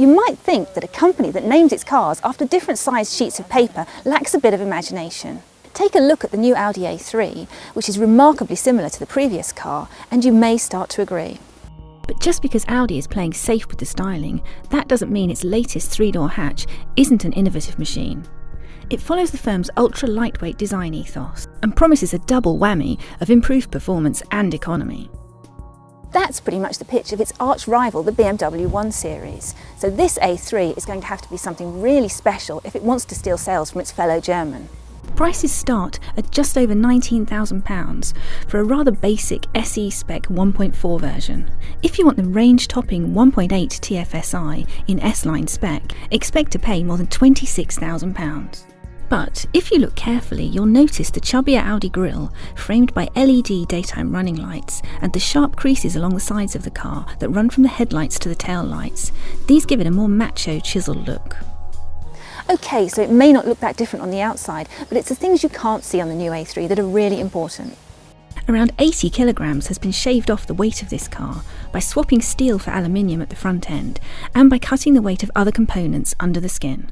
You might think that a company that names its cars after different sized sheets of paper lacks a bit of imagination. Take a look at the new Audi A3, which is remarkably similar to the previous car, and you may start to agree. But just because Audi is playing safe with the styling, that doesn't mean its latest three-door hatch isn't an innovative machine. It follows the firm's ultra-lightweight design ethos and promises a double whammy of improved performance and economy. That's pretty much the pitch of its arch rival, the BMW 1 Series. So this A3 is going to have to be something really special if it wants to steal sales from its fellow German. Prices start at just over £19,000 for a rather basic SE spec 1.4 version. If you want the range topping 1.8 TFSI in S line spec, expect to pay more than £26,000. But if you look carefully, you'll notice the chubbier Audi grille, framed by LED daytime running lights, and the sharp creases along the sides of the car that run from the headlights to the tail lights. These give it a more macho, chiseled look. Okay, so it may not look that different on the outside, but it's the things you can't see on the new A3 that are really important. Around 80 kilograms has been shaved off the weight of this car by swapping steel for aluminium at the front end and by cutting the weight of other components under the skin.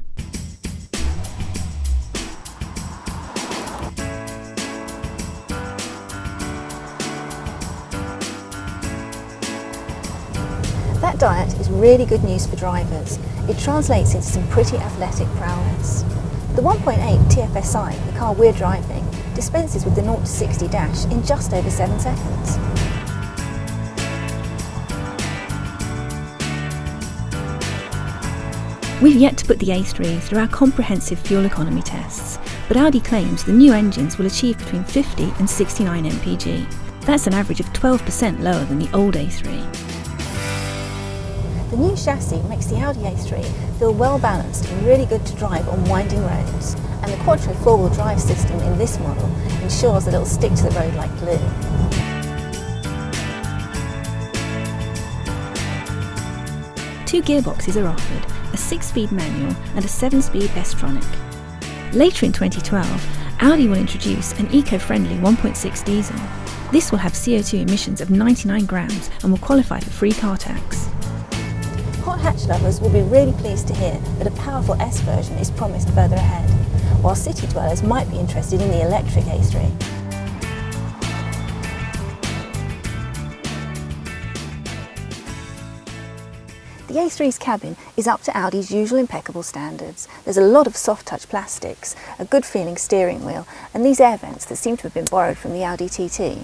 That diet is really good news for drivers. It translates into some pretty athletic prowess. The 1.8 TFSI, the car we're driving, dispenses with the 0 to 60 dash in just over 7 seconds. We've yet to put the A3 through our comprehensive fuel economy tests, but Audi claims the new engines will achieve between 50 and 69 mpg. That's an average of 12% lower than the old A3. The new chassis makes the Audi A3 feel well balanced and really good to drive on winding roads, and the Quattro four-wheel drive system in this model ensures that it'll stick to the road like glue. Two gearboxes are offered, a 6-speed manual and a 7-speed S-Tronic. Later in 2012, Audi will introduce an eco-friendly 1.6 diesel. This will have CO2 emissions of 99 grams and will qualify for free car tax. Hot hatch lovers will be really pleased to hear that a powerful S version is promised further ahead, while city dwellers might be interested in the electric A3. The A3's cabin is up to Audi's usual impeccable standards. There's a lot of soft touch plastics, a good feeling steering wheel and these air vents that seem to have been borrowed from the Audi TT.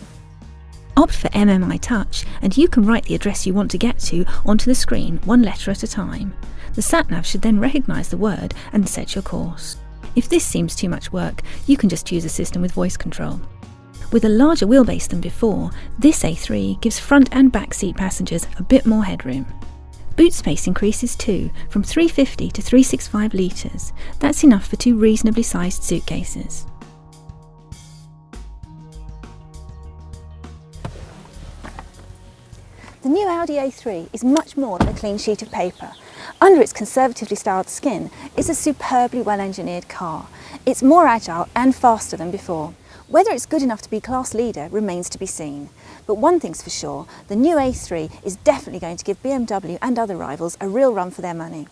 Opt for MMI Touch and you can write the address you want to get to onto the screen one letter at a time. The satnav should then recognise the word and set your course. If this seems too much work, you can just use a system with voice control. With a larger wheelbase than before, this A3 gives front and back seat passengers a bit more headroom. Boot space increases too, from 350 to 365 litres. That's enough for two reasonably sized suitcases. The new Audi A3 is much more than a clean sheet of paper. Under its conservatively styled skin is a superbly well-engineered car. It's more agile and faster than before. Whether it's good enough to be class leader remains to be seen. But one thing's for sure, the new A3 is definitely going to give BMW and other rivals a real run for their money.